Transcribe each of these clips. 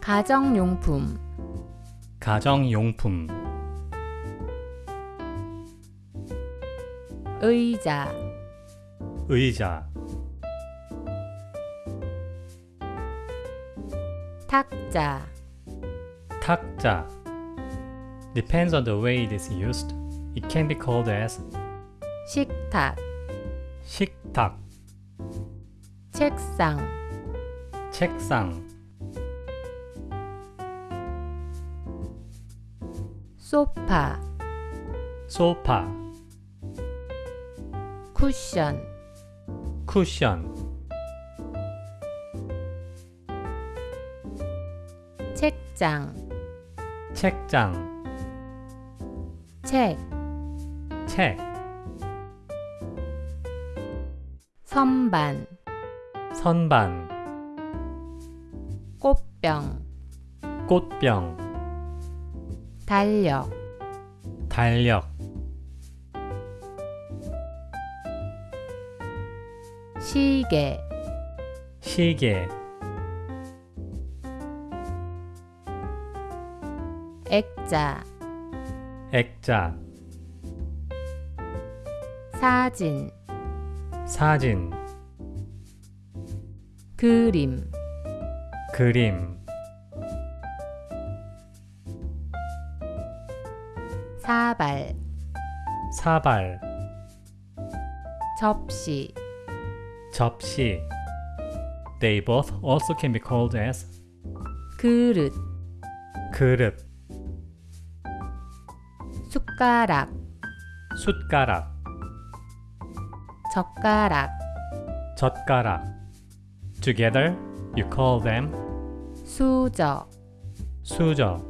가정용품 가정용품 의자 의자 탁자 탁자 Depends on the way it is used. It can be called as 식탁 식탁, 책상 책상, 소파 소파, 쿠션 쿠션, 책장 책장, 책 책, 선반 선반, 꽃병 꽃병, 달력. 달력, 시계. 시계, 액자. 액자, 사진. 사진, 그림. 그림, 사발 사발, 접시 접시. They both also can be called as 그릇 그릇, 숟가락 숟가락, 젓가락 젓가락. Together, you call them 수저 수저,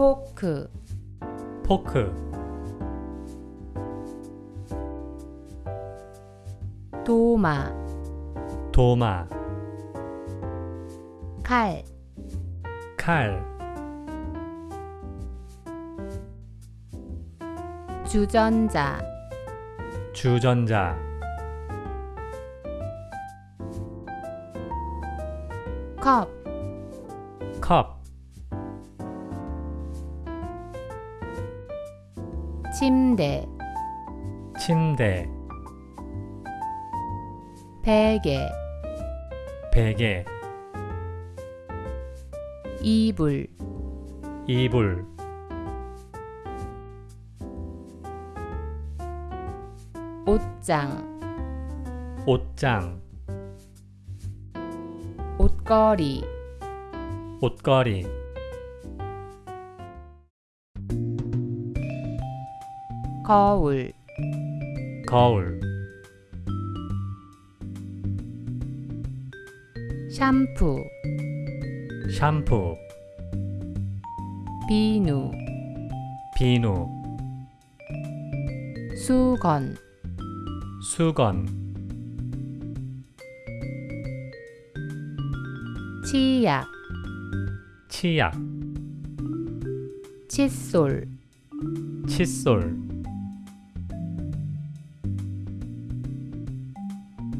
포크. 포크, 도마. 도마, 칼. 칼, 주전자. 주전자, 컵 침대 침대, 베개 베개, 이불 이불, 옷장 옷장, 옷걸이 옷걸이, 거울. 거울, 샴푸. 샴푸, 비누. 비누, 수건. 수건, 치약. 치약, 칫솔. 칫솔,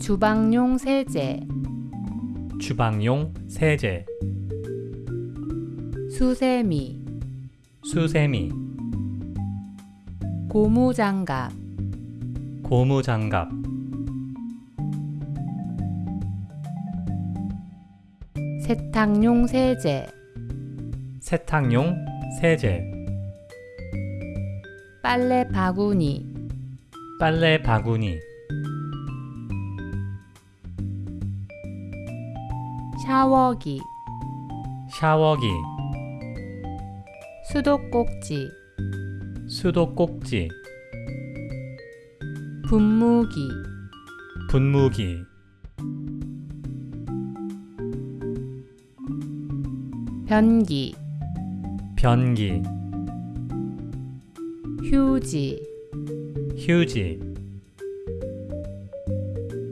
주방용 세제 주방용 세제, 수세미 수세미, 고무장갑 고무장갑, 세탁용 세제 세탁용 세제, 빨래 바구니 빨래 바구니, 샤워기 샤워기, 수도꼭지 수도꼭지, 분무기 분무기, 변기 변기, 휴지 휴지,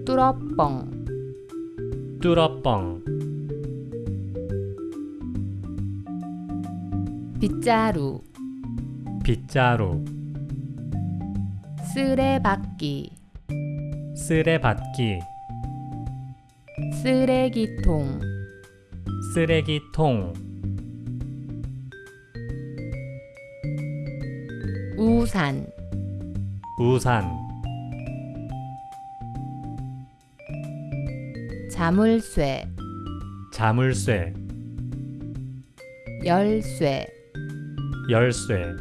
뚜러뻥 뚜러뻥, 빗자루 빗자루, 쓰레받기 쓰레받기, 쓰레기통 쓰레기통 우산 우산 자물쇠 자물쇠 열쇠 열쇠